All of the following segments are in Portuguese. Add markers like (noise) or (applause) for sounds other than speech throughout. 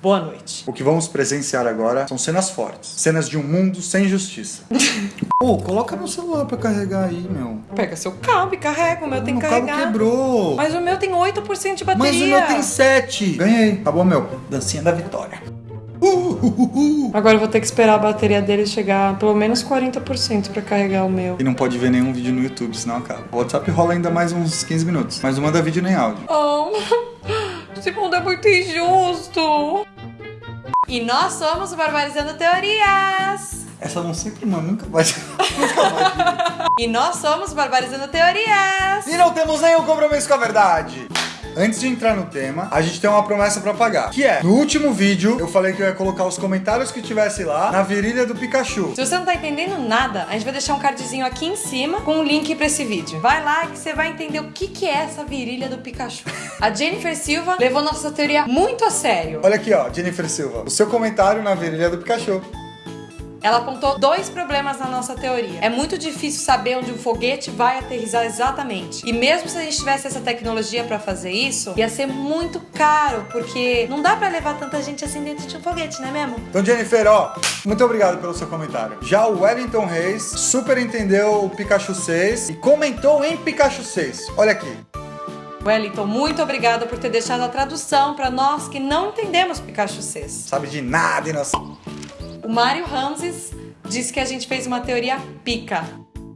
Boa noite. O que vamos presenciar agora são cenas fortes. Cenas de um mundo sem justiça. (laughs) Pô, oh, coloca meu celular pra carregar aí, meu. Pega seu cabo e carrega, o meu tem que o carregar. cabo quebrou. Mas o meu tem 8% de bateria. Mas o meu tem 7. Ganhei. Acabou, meu. Dancinha da vitória. Uh, uh, uh, Agora eu vou ter que esperar a bateria dele chegar pelo menos 40% pra carregar o meu. E não pode ver nenhum vídeo no YouTube, senão acaba. O WhatsApp rola ainda mais uns 15 minutos. Mas não manda vídeo nem áudio. Oh, (laughs) esse mundo é muito injusto. E nós somos o Barbarizando Teorias. Essa não sempre, mano, nunca vai. (laughs) nunca vai. e nós somos Barbarizando Teorias. E não temos nenhum compromisso com a verdade. Antes de entrar no tema, a gente tem uma promessa pra pagar. Que é, no último vídeo, eu falei que eu ia colocar os comentários que tivesse lá na virilha do Pikachu. Se você não tá entendendo nada, a gente vai deixar um cardzinho aqui em cima com um link pra esse vídeo. Vai lá que você vai entender o que, que é essa virilha do Pikachu. A Jennifer Silva levou nossa teoria muito a sério. Olha aqui, ó, Jennifer Silva. O seu comentário na virilha do Pikachu. Ela apontou dois problemas na nossa teoria. É muito difícil saber onde um foguete vai aterrizar exatamente. E mesmo se a gente tivesse essa tecnologia para fazer isso, ia ser muito caro, porque não dá para levar tanta gente assim dentro de um foguete, né mesmo? Então, Jennifer, ó, muito obrigado pelo seu comentário. Já o Wellington Reis super entendeu o Pikachu 6 e comentou em Pikachu 6. Olha aqui. Wellington, muito obrigada por ter deixado a tradução para nós que não entendemos Pikachu 6. Sabe de nada, inocente. O Mário Ramses disse que a gente fez uma teoria pica.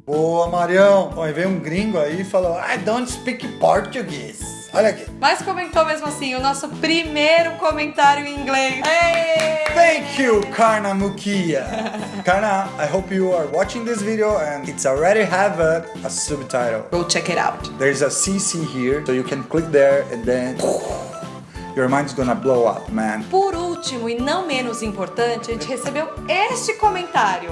Boa, Marião. Aí veio um gringo aí e falou, I don't speak Portuguese. Olha aqui. Mas comentou mesmo assim, o nosso primeiro comentário em inglês. Hey! Thank you, Karna Mukia. (laughs) Karna, I hope you are watching this video and it's already have a, a subtitle. Go check it out. There's a CC here, so you can click there and then... (laughs) Your mind's gonna blow up, man. Por último e não menos importante, a gente recebeu este comentário.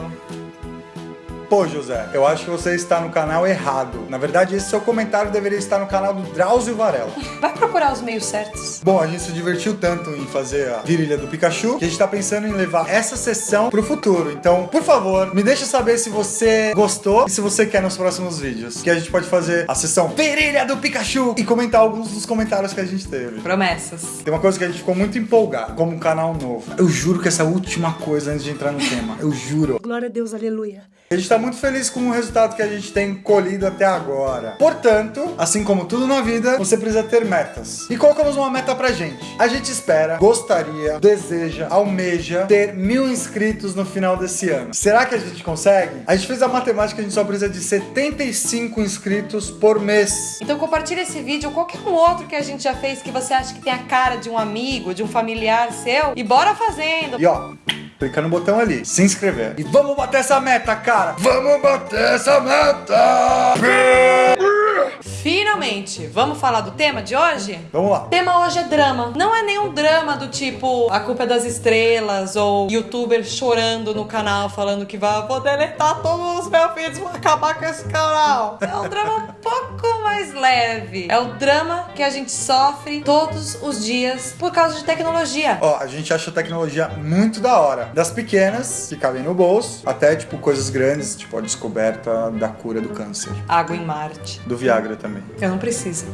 Pô, José, eu acho que você está no canal errado. Na verdade, esse seu comentário deveria estar no canal do Drauzio Varela. Vai procurar os meios certos. Bom, a gente se divertiu tanto em fazer a virilha do Pikachu que a gente está pensando em levar essa sessão pro futuro. Então, por favor, me deixa saber se você gostou e se você quer nos próximos vídeos. Que a gente pode fazer a sessão virilha do Pikachu e comentar alguns dos comentários que a gente teve. Promessas. Tem uma coisa que a gente ficou muito empolgado, como um canal novo. Eu juro que essa última coisa antes de entrar no tema. Eu juro. Glória a Deus, aleluia. A gente tá muito feliz com o resultado que a gente tem colhido até agora. Portanto, assim como tudo na vida, você precisa ter metas. E colocamos uma meta pra gente. A gente espera, gostaria, deseja, almeja ter mil inscritos no final desse ano. Será que a gente consegue? A gente fez a matemática, a gente só precisa de 75 inscritos por mês. Então compartilha esse vídeo ou qualquer um outro que a gente já fez que você acha que tem a cara de um amigo, de um familiar seu e bora fazendo. E ó, clica no botão ali, se inscrever. E vamos bater essa meta, cara! Vamos bater essa meta! Finalmente, vamos falar do tema de hoje? Vamos lá. O tema hoje é drama. Não é nenhum drama do tipo A Culpa é das Estrelas ou youtuber chorando no canal falando que vai vou deletar todos os meus vídeos, vou acabar com esse canal. É um drama um pouco mais leve. É o drama que a gente sofre todos os dias por causa de tecnologia. Ó, a gente acha a tecnologia muito da hora. Das pequenas, que cabem no bolso, até tipo coisas grandes, tipo a descoberta da cura do câncer. Água em Marte. Do Viagra também. Eu não preciso.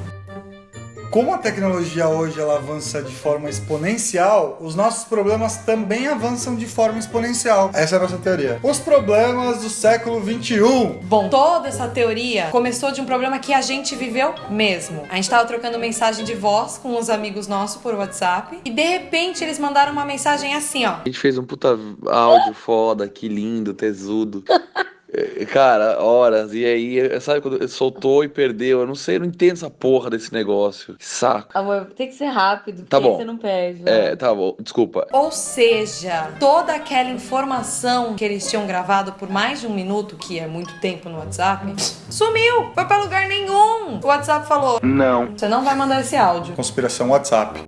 Como a tecnologia hoje ela avança de forma exponencial, os nossos problemas também avançam de forma exponencial. Essa é a nossa teoria. Os problemas do século 21. Bom, toda essa teoria começou de um problema que a gente viveu mesmo. A gente tava trocando mensagem de voz com uns amigos nossos por WhatsApp e de repente eles mandaram uma mensagem assim, ó. A gente fez um puta áudio foda, que lindo, tesudo. (laughs) Cara, horas, e aí, sabe quando soltou e perdeu? Eu não sei, eu não entendo essa porra desse negócio. Que saco. Amor, tem que ser rápido, Tá porque bom. você não perde. É, tá bom, desculpa. Ou seja, toda aquela informação que eles tinham gravado por mais de um minuto, que é muito tempo no WhatsApp, sumiu, foi pra lugar nenhum. O WhatsApp falou: Não. Você não vai mandar esse áudio. Conspiração WhatsApp.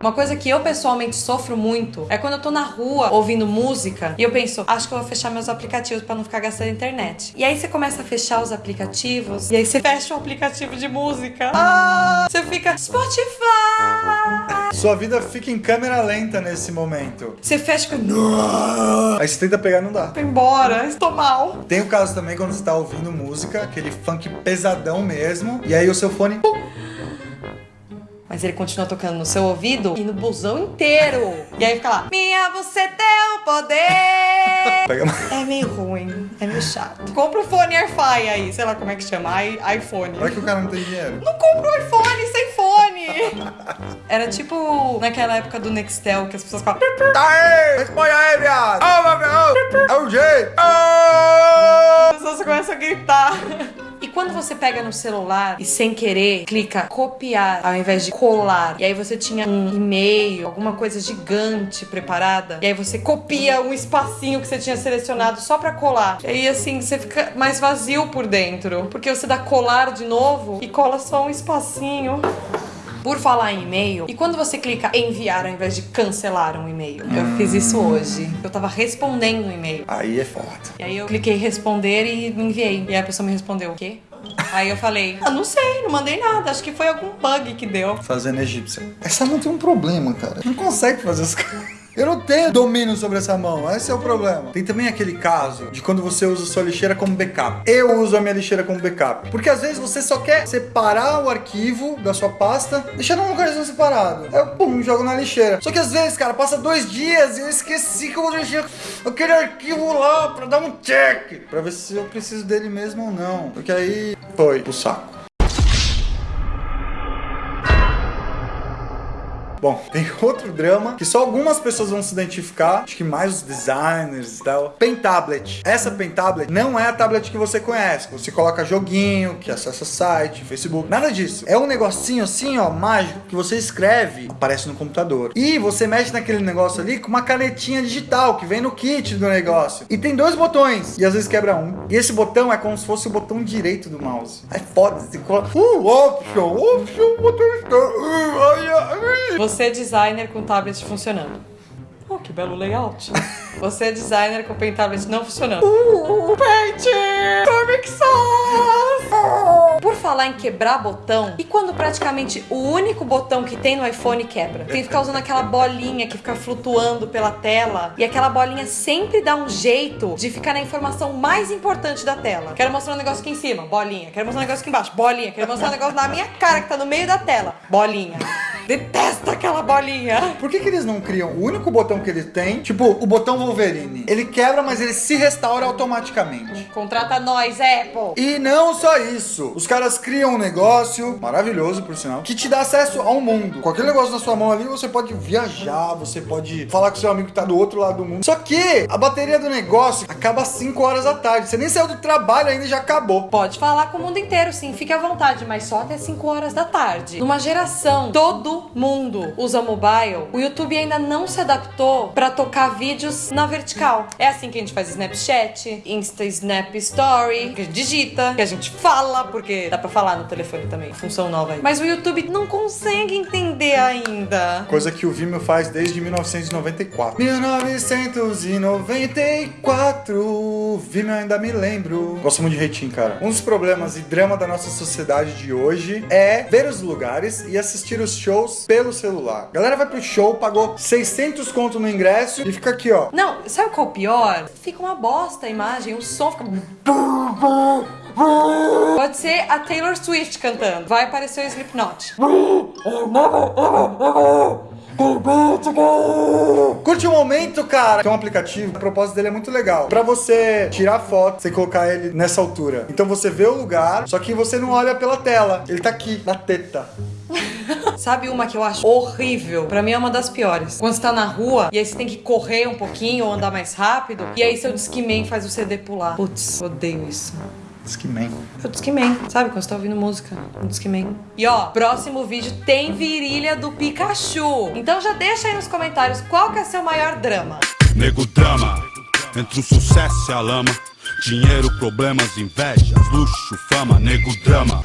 Uma coisa que eu pessoalmente sofro muito é quando eu tô na rua ouvindo música e eu penso, acho que eu vou fechar meus aplicativos pra não ficar gastando internet. E aí você começa a fechar os aplicativos e aí você fecha o aplicativo de música. Ah, você fica Spotify. Sua vida fica em câmera lenta nesse momento. Você fecha com Aí você tenta pegar não dá. Embora, estou mal. Tem o caso também quando você tá ouvindo música, aquele funk pesadão mesmo, e aí o seu fone. Mas Mas ele continua tocando no seu ouvido e no busão inteiro. E aí fica lá, minha, você tem o poder. (laughs) É meio ruim, é meio chato. Compra o fone AirFi aí, sei lá como é que chama, iPhone. Vai que o cara não tem dinheiro. Não compra um iPhone sem fone. (laughs) Era tipo naquela época do Nextel que as pessoas falavam. Tá aí! Responde aí, viado! É o jeito! As pessoas começam a gritar. Quando você pega no celular e sem querer clica copiar ao invés de colar, e aí você tinha um e-mail, alguma coisa gigante preparada, e aí você copia um espacinho que você tinha selecionado só pra colar. E aí assim você fica mais vazio por dentro, porque você dá colar de novo e cola só um espacinho. Por falar em e-mail, e quando você clica enviar ao invés de cancelar um e-mail? Eu fiz isso hoje. Eu tava respondendo um e-mail. Aí é foda. E aí eu cliquei responder e enviei. E aí a pessoa me respondeu, o quê? Aí eu falei, ah, não sei, não mandei nada. Acho que foi algum bug que deu. Fazendo egípcia. Essa mão tem um problema, cara. Não consegue fazer as coisas. Eu não tenho domínio sobre essa mão, esse é o problema. Tem também aquele caso de quando você usa sua lixeira como backup. Eu uso a minha lixeira como backup. Porque às vezes você só quer separar o arquivo da sua pasta, deixar num lugarzinho separado. Aí eu, pum, jogo na lixeira. Só que às vezes, cara, passa dois dias e eu esqueci que eu vou deixar aquele arquivo lá pra dar um check. Pra ver se eu preciso dele mesmo ou não. Porque aí foi pro saco. Bom, tem (laughs) outro drama que só algumas pessoas vão se identificar, acho que mais os designers e tal. Pen Tablet. Essa Pen Tablet não é a tablet que você conhece. Você coloca joguinho, que acessa site, Facebook, nada disso. É um negocinho assim, ó, mágico, que você escreve, aparece no computador. E você mexe naquele negócio ali com uma canetinha digital que vem no kit do negócio. E tem dois botões, e às vezes quebra um. E esse botão é como se fosse o botão direito do mouse. Aí foda, você coloca. Uh, option, option, botão. Uh. Você é designer com tablet funcionando. Oh, que belo layout. (laughs) Você é designer com pen tablet não funcionando. Uh, Paint! Comic Sans! Por falar em quebrar botão, e quando praticamente o único botão que tem no iPhone quebra? Tem que ficar usando aquela bolinha que fica flutuando pela tela, e aquela bolinha sempre dá um jeito de ficar na informação mais importante da tela. Quero mostrar um negócio aqui em cima, bolinha. Quero mostrar um negócio aqui embaixo, bolinha. Quero mostrar um negócio na minha cara que tá no meio da tela, bolinha. Detesto aquela bolinha. Por que, que eles não criam o único botão que eles têm? Tipo, o botão Wolverine. Ele quebra, mas ele se restaura automaticamente. Contrata nós, Apple. E não só isso. Os caras criam um negócio, maravilhoso por sinal, que te dá acesso ao mundo. Com aquele negócio na sua mão ali, você pode viajar, você pode falar com seu amigo que tá do outro lado do mundo. Só que a bateria do negócio acaba às 5 horas da tarde. Você nem saiu do trabalho ainda e já acabou. Pode falar com o mundo inteiro, sim, fique à vontade, mas só até 5 horas da tarde. Numa geração, todo mundo usa mobile, o YouTube ainda não se adaptou pra tocar vídeos na vertical. É assim que a gente faz Snapchat, Insta Snap Story, que a gente digita, que a gente fala, porque dá pra falar no telefone também, função nova aí. Mas o YouTube não consegue entender ainda. Coisa que o Vimeo faz desde 1994. 1994, Vimeo ainda me lembro. Gosto muito de rating, cara. Um dos problemas e drama da nossa sociedade de hoje é ver os lugares e assistir os shows pelo celular. A galera vai pro show, pagou 600 conto no ingresso e fica aqui, ó. Não, sabe qual é o pior? Fica uma bosta a imagem, o som fica. Pode ser a Taylor Swift cantando. Vai aparecer o Slipknot. Curte o momento, cara. Tem um aplicativo, o propósito dele é muito legal. Pra você tirar foto, você colocar ele nessa altura. Então você vê o lugar, só que você não olha pela tela. Ele tá aqui, na teta. Sabe uma que eu acho horrível? Pra mim é uma das piores. Quando você tá na rua e aí você tem que correr um pouquinho ou andar mais rápido, e aí seu Discman faz o CD pular. Putz, odeio isso. Discman. É o Discman, sabe? Quando você tá ouvindo música, o Discman. E ó, próximo vídeo tem virilha do Pikachu. Então já deixa aí nos comentários qual que é seu maior drama. Nego drama, entre o sucesso e a lama. Dinheiro, problemas, invejas, luxo, fama, nego drama.